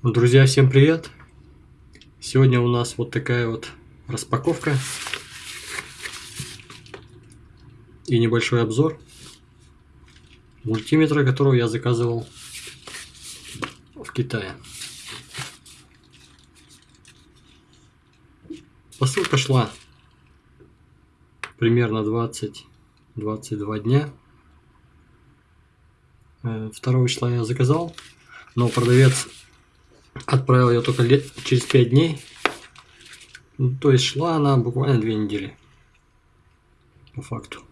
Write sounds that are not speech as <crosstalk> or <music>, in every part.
Друзья, всем привет! Сегодня у нас вот такая вот распаковка и небольшой обзор мультиметра, которого я заказывал в Китае. Посылка шла примерно 20-22 дня. 2 э, числа я заказал, но продавец Отправил ее только лет, через 5 дней. Ну, то есть шла она буквально 2 недели. По факту.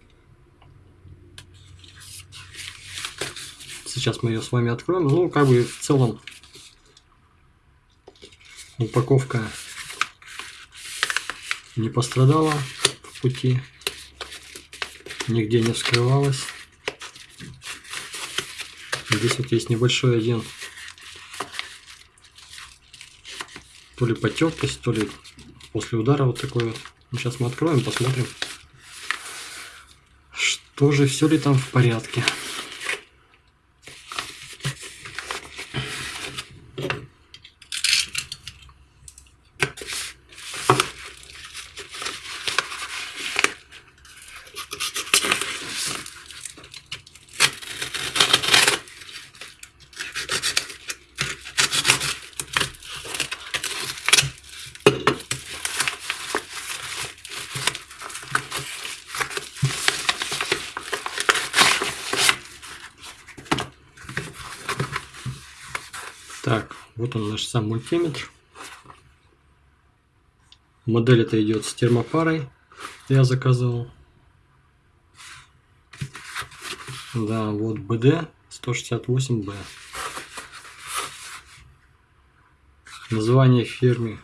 Сейчас мы ее с вами откроем. Ну, как бы в целом упаковка не пострадала в пути. Нигде не вскрывалась. Здесь вот есть небольшой один то ли потертость, то ли после удара вот такой вот. Ну, сейчас мы откроем, посмотрим, что же, все ли там в порядке. Так, вот он наш сам мультиметр. Модель это идет с термопарой. Я заказывал. Да, вот BD 168B. Название фирмы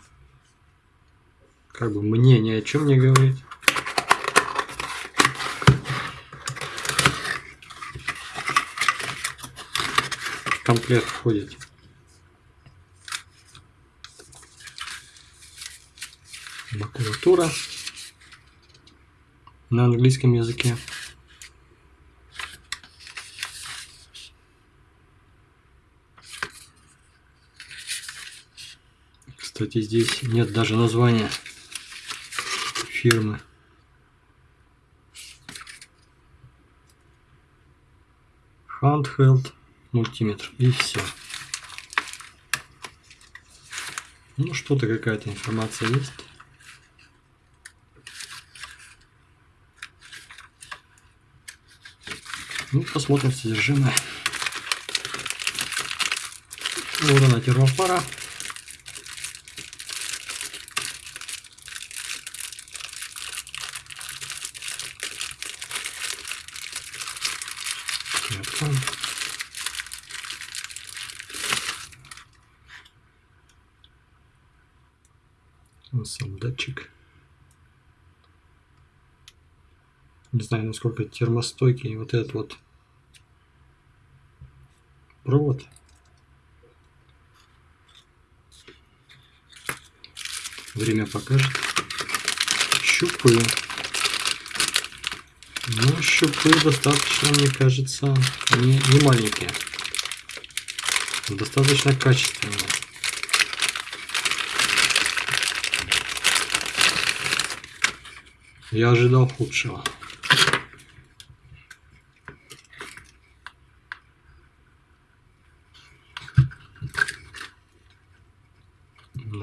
как бы мне ни о чем не говорит. В комплект входит макулатура на английском языке. Кстати, здесь нет даже названия фирмы. Handheld мультиметр и все. Ну что-то какая-то информация есть. Ну, посмотрим содержимое. Вот она термопара. Откроем. Вот сам датчик. Не знаю, насколько термостойкий вот этот вот провод. Время покажет. Щупаю. Ну, щупы достаточно, мне кажется, не, не маленькие. Достаточно качественные. Я ожидал худшего.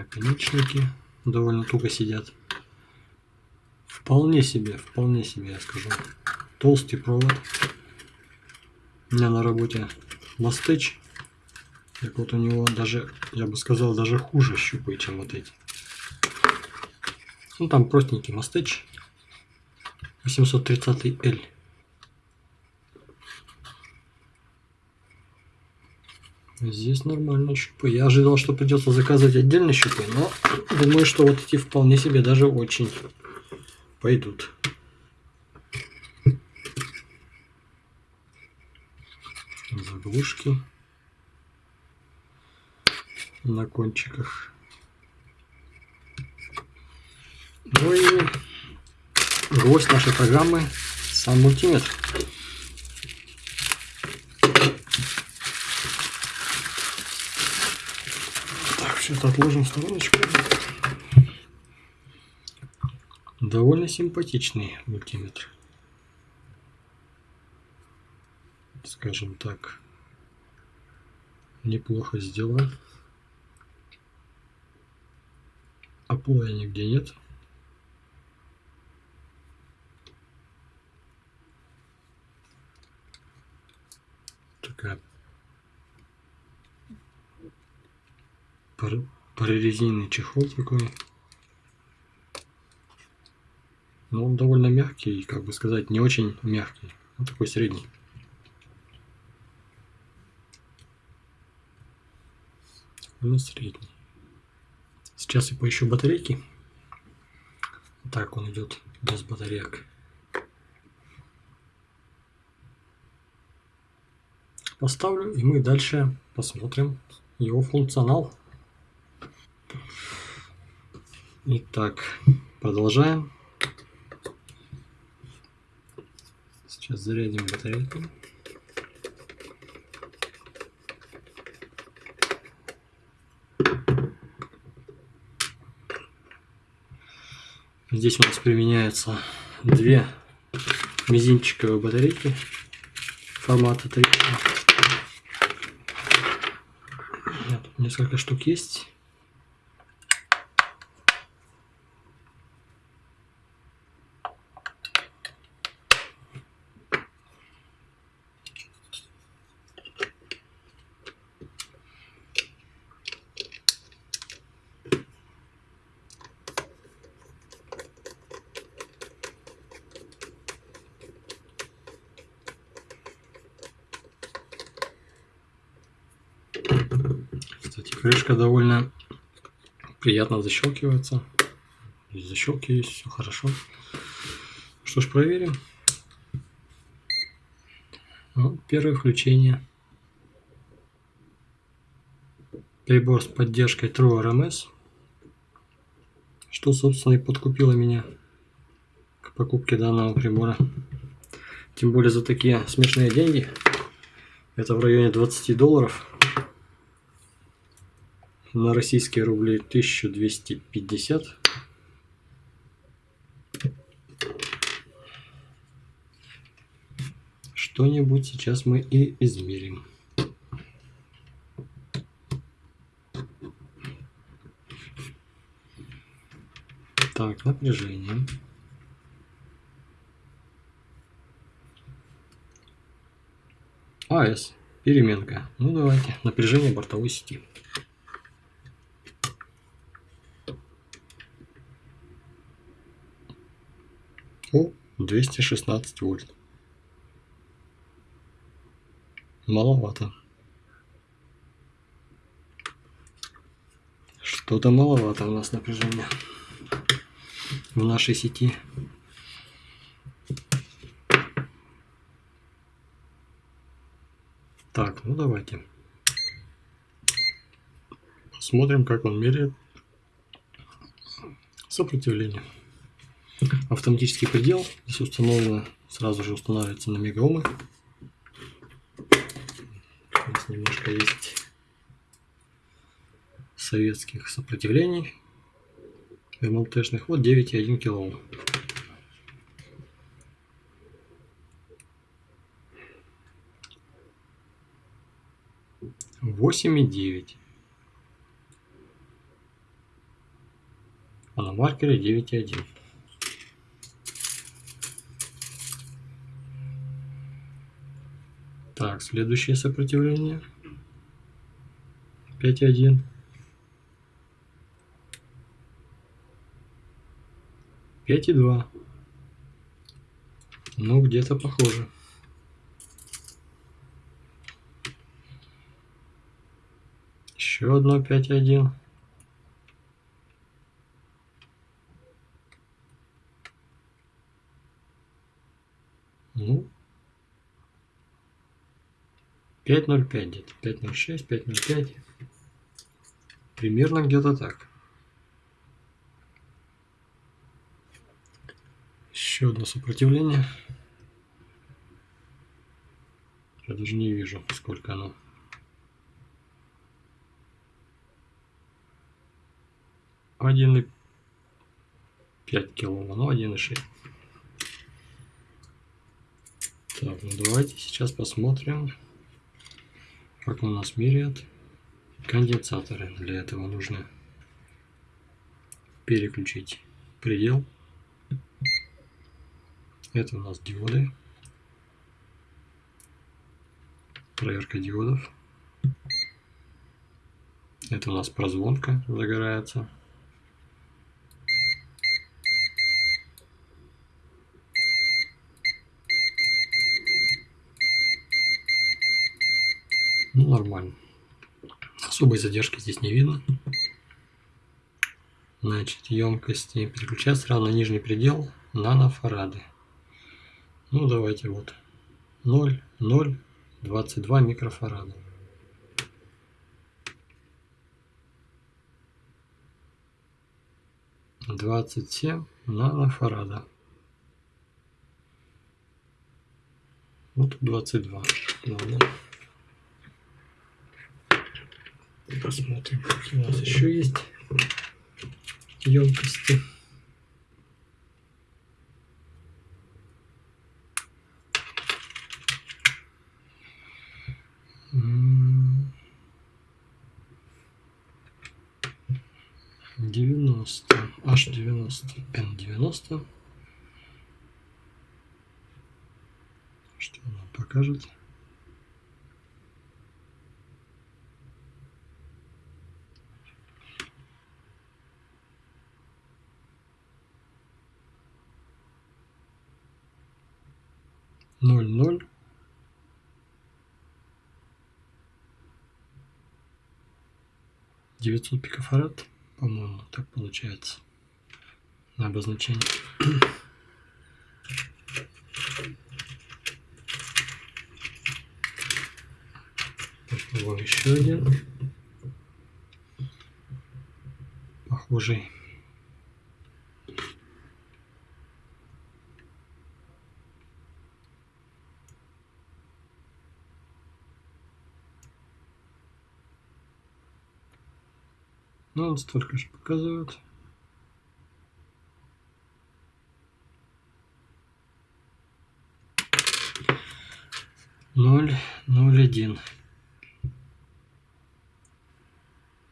Наконечники довольно туго сидят. Вполне себе, вполне себе, я скажу. Толстый провод. У меня на работе мастыч. Так вот у него даже, я бы сказал, даже хуже щупы, чем вот эти. Ну там простенький мастыч. 830L. Здесь нормально щупы. Я ожидал, что придется заказывать отдельно щупы, но думаю, что вот эти вполне себе даже очень пойдут. Заглушки на кончиках. Ну и гвоздь нашей программы сам мультиметр. Сейчас отложим в стороночку. Довольно симпатичный мультиметр. Скажем так. Неплохо сделан. Оплоя нигде нет. Такая прорезиненный чехол такой. Но он довольно мягкий, как бы сказать, не очень мягкий. Он такой средний. Ну, средний. Сейчас я поищу батарейки. Так он идет без батареек. Поставлю, и мы дальше посмотрим его функционал. Итак, продолжаем. Сейчас зарядим батарейку. Здесь у нас применяются две мизинчиковые батарейки формата 3. Несколько штук есть. Кстати, крышка довольно приятно защелкивается. Защелки есть, все хорошо. Что ж, проверим. Ну, первое включение. Прибор с поддержкой True RMS. Что, собственно, и подкупило меня к покупке данного прибора. Тем более за такие смешные деньги. Это в районе 20 долларов на российские рубли 1250. Что-нибудь сейчас мы и измерим. Так, напряжение. АС. Переменка. Ну давайте. Напряжение бортовой сети. О, 216 вольт. Маловато. Что-то маловато у нас напряжения в нашей сети. Так, ну давайте. Посмотрим, как он меряет сопротивление. Автоматический предел. Здесь установлено, сразу же устанавливается на мегаомы. Нас немножко есть советских сопротивлений. МЛТшных. Вот 9,1 килоом. Восемь и девять. А на маркере девять и один. Так, следующее сопротивление. 5.1. 5.2. Ну, где-то похоже. Еще одно 5.1. Ну, 5.05 где-то, 5.06, 5.05. Примерно где-то так. Еще одно сопротивление. Я даже не вижу, сколько оно. 1,5 килома, ну 1,6. Так, ну давайте сейчас посмотрим, как у нас меряют конденсаторы. Для этого нужно переключить предел. Это у нас диоды. Проверка диодов. Это у нас прозвонка загорается. Ну, нормально. Особой задержки здесь не видно. Значит, емкости переключать сразу на нижний предел нанофарады. Ну, давайте вот 0, 0, 22 микрофарада. Двадцать семь нанофарада. Вот двадцать два. Ладно. Посмотрим, какие у нас еще есть емкости. Девяносто, аж девяносто, N девяносто. Что она покажет? 900 пикофарад, по-моему, так получается. На обозначение. Вот еще один. Похожий. Он столько же показывает. Ноль, ноль, один.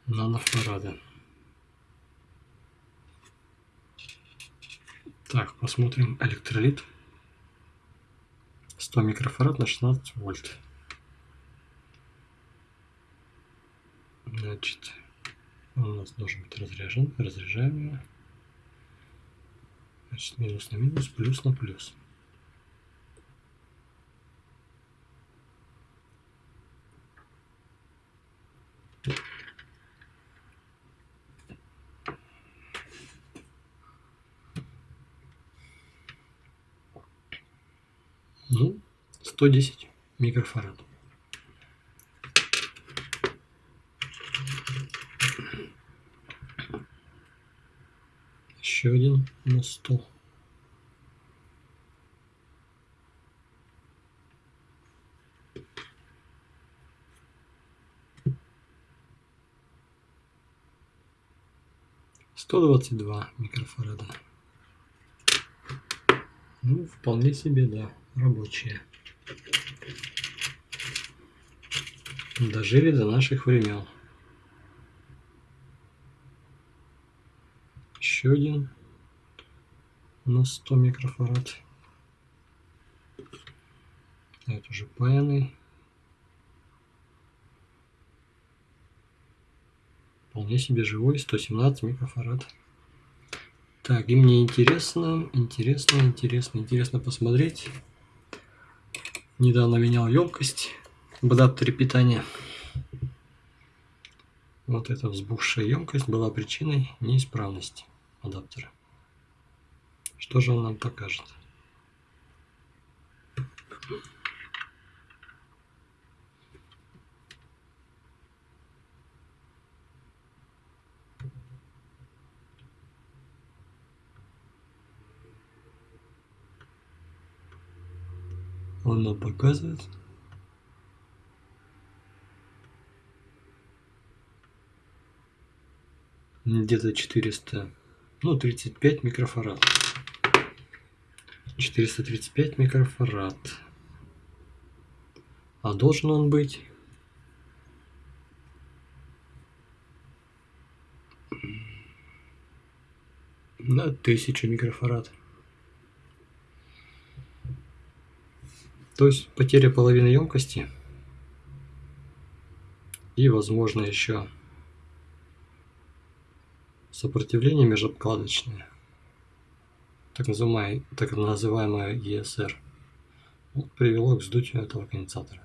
Нанофарада. Так, посмотрим электролит. 100 микрофарад на 16 вольт. Значит, он у нас должен быть разряжен. Разряжаем его. Значит, минус на минус, плюс на плюс. Ну, 110 микрофарад. Еще один на стол. Сто двадцать два микрофарада. Ну, вполне себе, да, рабочие. Дожили до наших времен. еще один на 100 микрофарад. Это уже паяный. Вполне себе живой, 117 микрофарад. Так, и мне интересно, интересно, интересно, интересно посмотреть. Недавно менял емкость в адаптере питания. Вот эта взбухшая емкость была причиной неисправности адаптера. Что же он нам покажет? Он нам показывает где-то 400, ну 35 микрофарад. 435 микрофарад. А должен он быть на 1000 микрофарад. То есть потеря половины емкости и возможно еще сопротивление межобкладочное так называемое, так называемое ESR привело к вздутию этого конденсатора.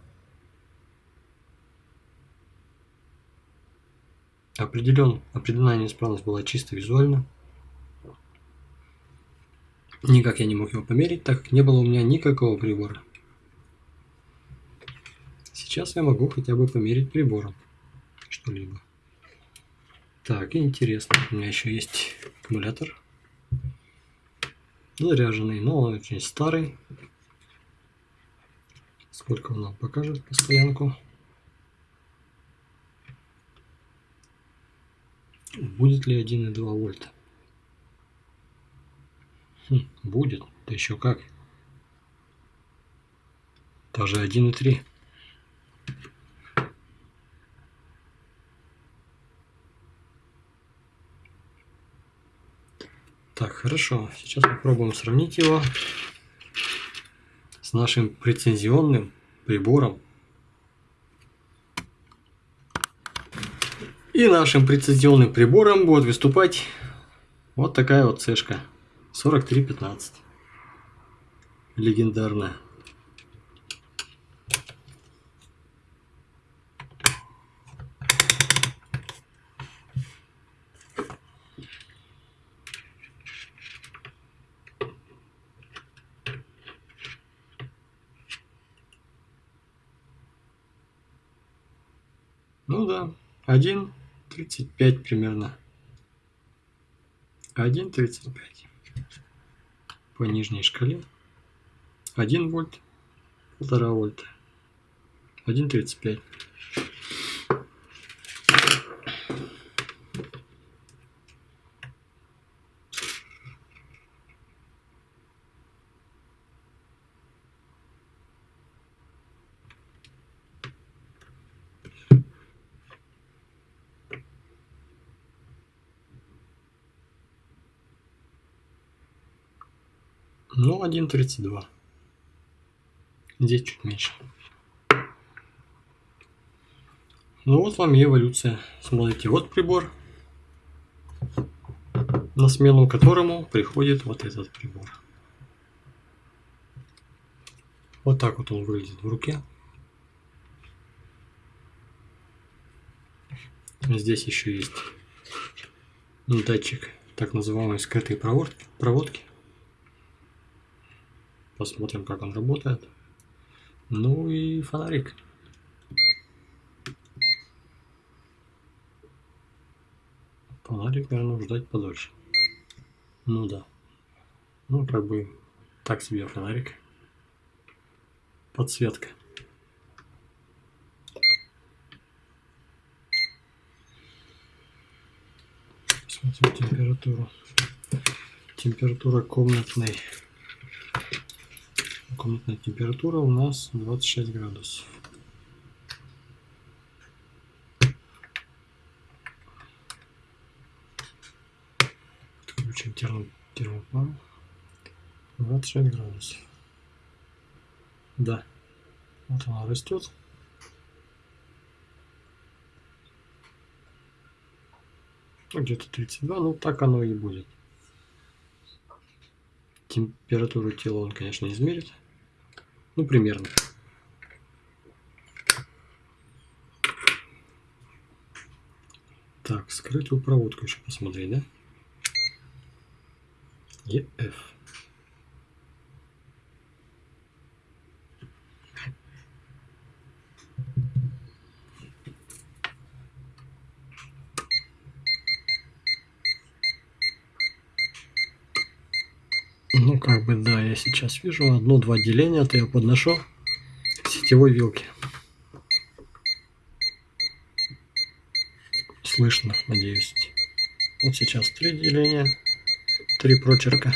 Определен, определенная неисправность была чисто визуально. Никак я не мог его померить, так как не было у меня никакого прибора. Сейчас я могу хотя бы померить прибором что-либо. Так, интересно, у меня еще есть аккумулятор заряженный, но он очень старый. Сколько он нам покажет постоянку? Будет ли 1,2 вольта? Хм, будет, да еще как. Даже 1,3. Так, хорошо. Сейчас попробуем сравнить его с нашим прецензионным прибором. И нашим прецензионным прибором будет выступать вот такая вот цешка 4315. Легендарная. Ну да, 1.35 примерно. 1.35 по нижней шкале. 1 вольт, 1,5 вольта. 1.35. Ну, 1.32. Здесь чуть меньше. Ну вот вам и эволюция. Смотрите, вот прибор, на смену которому приходит вот этот прибор. Вот так вот он выглядит в руке. Здесь еще есть датчик так называемой скрытой проводки. Посмотрим, как он работает. Ну и фонарик. Фонарик, наверное, ждать подольше. Ну да. Ну, как бы, так себе фонарик. Подсветка. Смотрим температуру. Температура комнатной комнатная температура у нас 26 градусов. Включим термо, термопару. 26 градусов. Да. Вот она растет. Ну, где-то 32, ну так оно и будет. Температуру тела он, конечно, измерит. Ну, примерно. Так, скрытую проводку еще посмотреть, да? EF. Ну, бы, да, я сейчас вижу одно-два деления, то я подношу к сетевой вилке. Слышно, надеюсь. Вот сейчас три деления, три прочерка.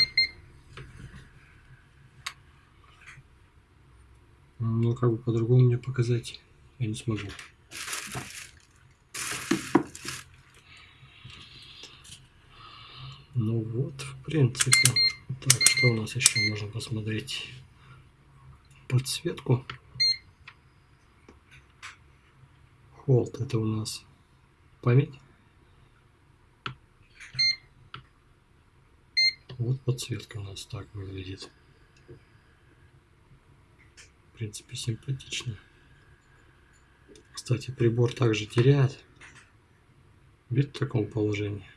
Ну, как бы по-другому мне показать я не смогу. Ну вот, в принципе. Так, что у нас еще можно посмотреть? Подсветку. Холд, это у нас память. Вот подсветка у нас так выглядит. В принципе, симпатично. Кстати, прибор также теряет вид в таком положении,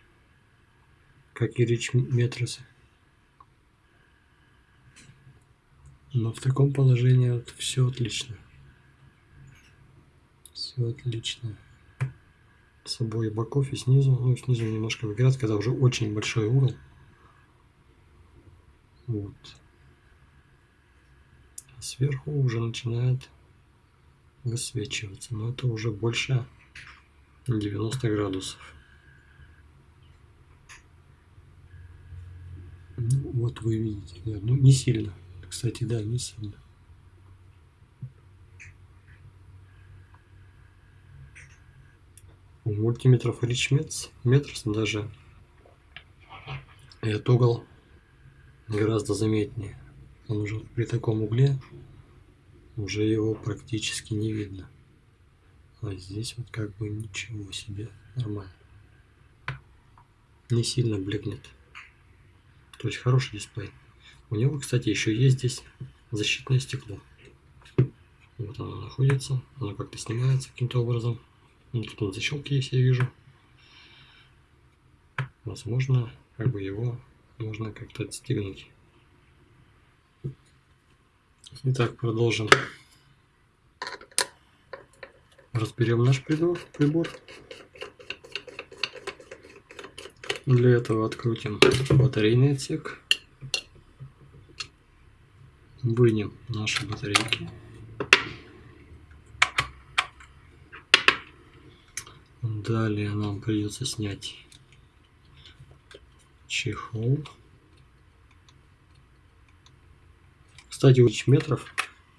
как и речь метросы. Но в таком положении вот все отлично. Все отлично. С обоих боков и снизу. Ну, снизу немножко выгорает, когда уже очень большой угол. Вот. А сверху уже начинает высвечиваться. Но это уже больше 90 градусов. Ну, вот вы видите. Ну, не сильно. Кстати, да, не сильно. Мультиметров Rich Meters даже этот угол гораздо заметнее. Он уже при таком угле уже его практически не видно. А здесь вот как бы ничего себе, нормально. Не сильно блекнет. То есть хороший дисплей. У него, кстати, еще есть здесь защитное стекло. Вот оно находится, оно как-то снимается каким-то образом. Ну, тут на защелке есть, я вижу. Возможно, как бы его можно как-то отстегнуть. Итак, продолжим. Разберем наш прибор. прибор. Для этого открутим батарейный отсек. Вынем наши батарейки. Далее нам придется снять чехол. Кстати, у метров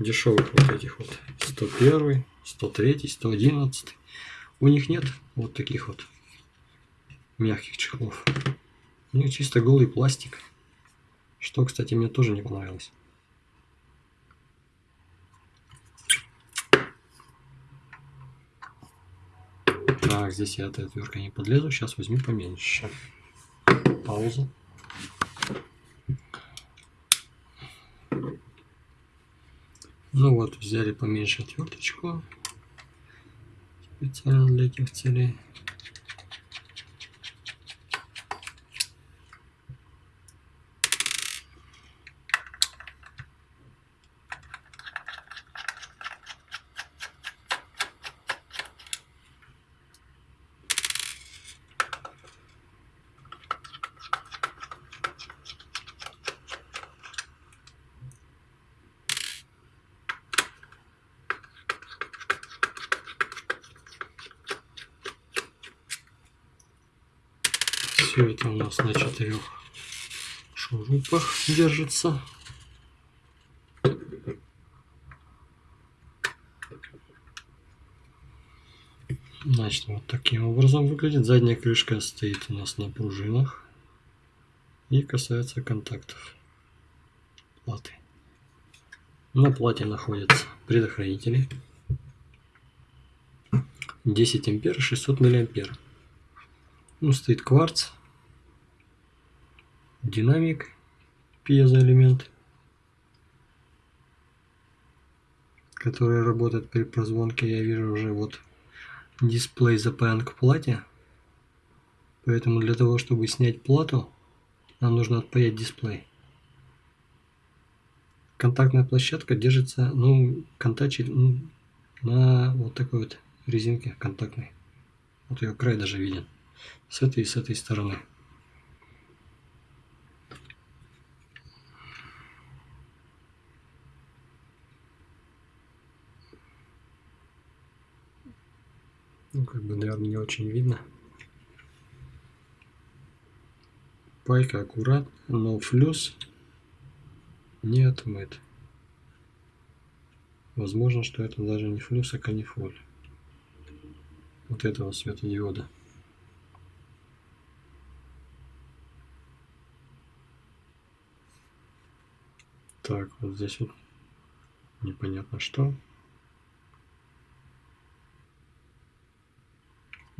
дешевых вот этих вот 101, 103, 111. У них нет вот таких вот мягких чехлов. У них чисто голый пластик. Что, кстати, мне тоже не понравилось. Так, здесь я этой отверткой не подлезу. Сейчас возьму поменьше. Пауза. Ну вот, взяли поменьше отверточку специально для этих целей. Все это у четырех шурупах держится. Значит, вот таким образом выглядит. Задняя крышка стоит у нас на пружинах и касается контактов платы. На плате находятся предохранители 10 ампер 600 миллиампер. Ну, стоит кварц динамик, пьезоэлемент, который работает при прозвонке. Я вижу уже вот дисплей запаян к плате. Поэтому для того, чтобы снять плату, нам нужно отпаять дисплей. Контактная площадка держится, ну, контачит ну, на вот такой вот резинке контактной. Вот ее край даже виден. С этой и с этой стороны. Ну, как бы, наверное, не очень видно. пайка аккуратно, но флюс не отмыт. Возможно, что это даже не флюс, а канифоль. Вот этого светодиода. Так, вот здесь вот непонятно что.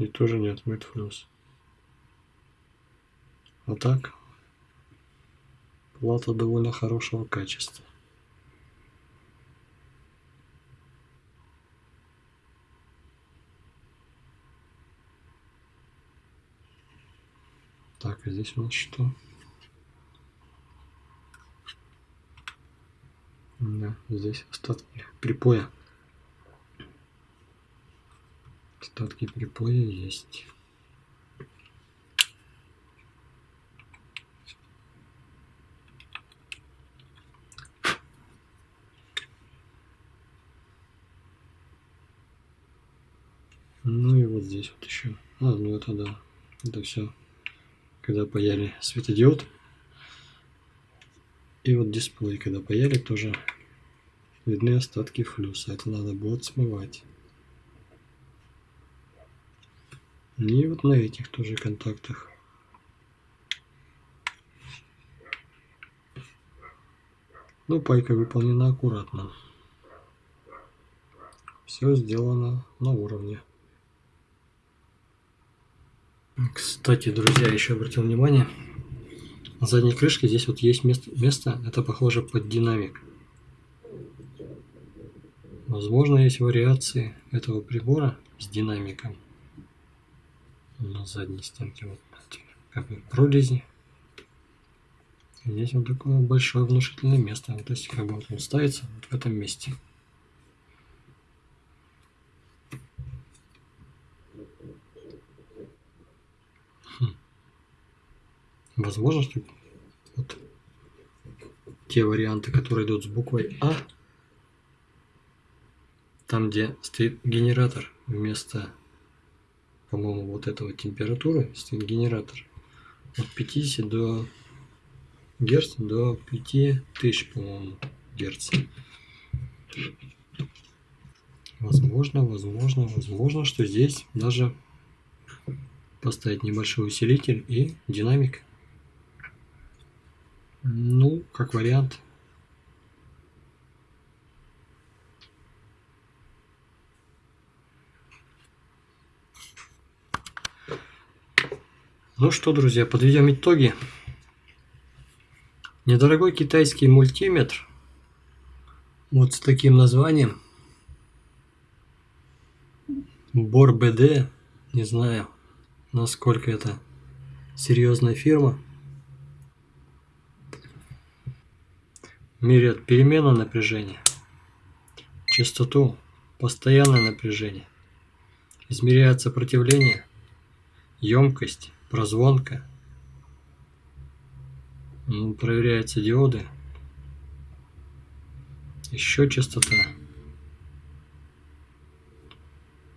И тоже не отмыт флюс. А так, плата довольно хорошего качества. Так, а здесь у нас что? Да, здесь остатки припоя. Остатки припоя есть. Ну и вот здесь вот еще. А, ну это да. Это все. Когда паяли светодиод. И вот дисплей, когда паяли, тоже видны остатки флюса. Это надо будет смывать. И вот на этих тоже контактах. Ну, пайка выполнена аккуратно. Все сделано на уровне. Кстати, друзья, еще обратил внимание, на задней крышке здесь вот есть место, место это похоже под динамик. Возможно, есть вариации этого прибора с динамиком на задней стенке. Вот как бы прорези. Здесь вот такое большое внушительное место. То есть как бы вот он ставится вот в этом месте. Возможно, что вот те варианты, которые идут с буквой А, там, где стоит генератор вместо, по-моему, вот этого температуры, генератор от 50 до герц до 5000, по-моему, герц. Возможно, возможно, возможно, что здесь даже поставить небольшой усилитель и динамик. Ну, как вариант. Ну что, друзья, подведем итоги. Недорогой китайский мультиметр. Вот с таким названием. Бор БД. Не знаю, насколько это серьезная фирма. меряют перемену напряжения, частоту, постоянное напряжение, измеряют сопротивление, емкость, прозвонка, проверяются диоды, еще частота.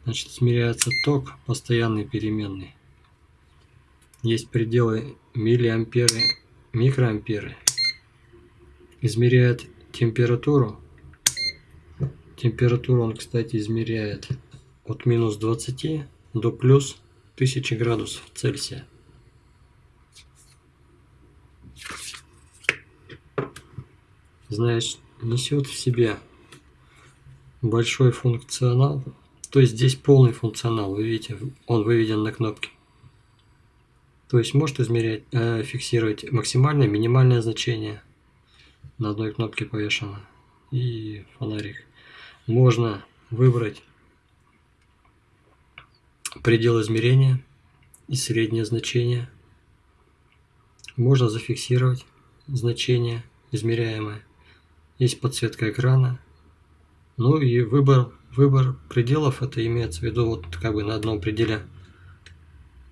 Значит, измеряется ток, постоянный переменный. Есть пределы миллиамперы, микроамперы измеряет температуру. Температуру он, кстати, измеряет от минус 20 до плюс 1000 градусов Цельсия. Значит, несет в себе большой функционал. То есть здесь полный функционал, вы видите, он выведен на кнопке. То есть может измерять, э, фиксировать максимальное, минимальное значение – на одной кнопке повешено. И фонарик. Можно выбрать предел измерения и среднее значение. Можно зафиксировать значение измеряемое. Есть подсветка экрана. Ну и выбор, выбор пределов, это имеется в виду, вот как бы на одном пределе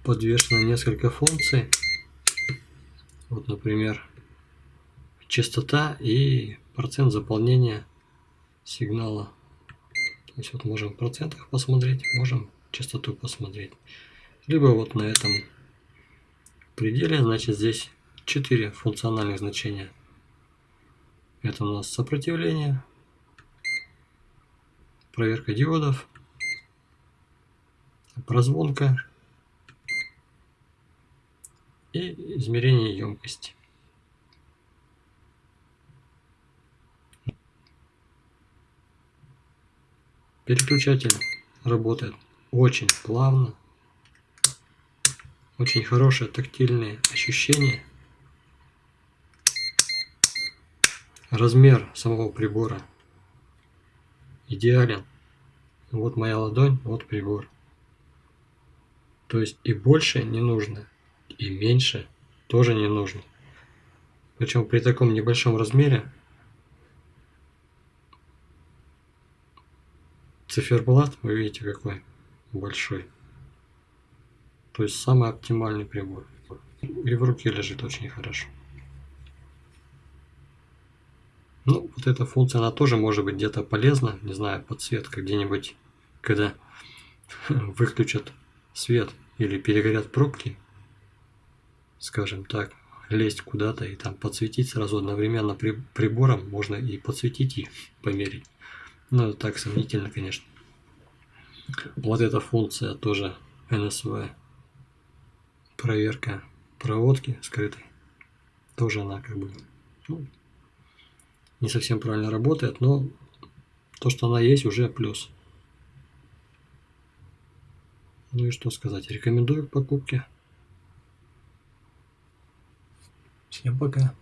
подвешено несколько функций. Вот, например, частота и процент заполнения сигнала. То есть вот можем в процентах посмотреть, можем частоту посмотреть. Либо вот на этом пределе, значит здесь четыре функциональных значения. Это у нас сопротивление, проверка диодов, прозвонка и измерение емкости. Переключатель работает очень плавно. Очень хорошие тактильные ощущения. Размер самого прибора идеален. Вот моя ладонь, вот прибор. То есть и больше не нужно, и меньше тоже не нужно. Причем при таком небольшом размере циферблат, вы видите какой большой. То есть самый оптимальный прибор. И в руке лежит очень хорошо. Ну, вот эта функция, она тоже может быть где-то полезна. Не знаю, подсветка где-нибудь, когда <laughs> выключат свет или перегорят пробки, скажем так, лезть куда-то и там подсветить сразу одновременно при, прибором, можно и подсветить и померить. Ну, так сомнительно, конечно. Вот эта функция тоже NSV. Проверка проводки скрытой. Тоже она как бы ну, не совсем правильно работает, но то, что она есть, уже плюс. Ну и что сказать, рекомендую к покупке. Всем пока.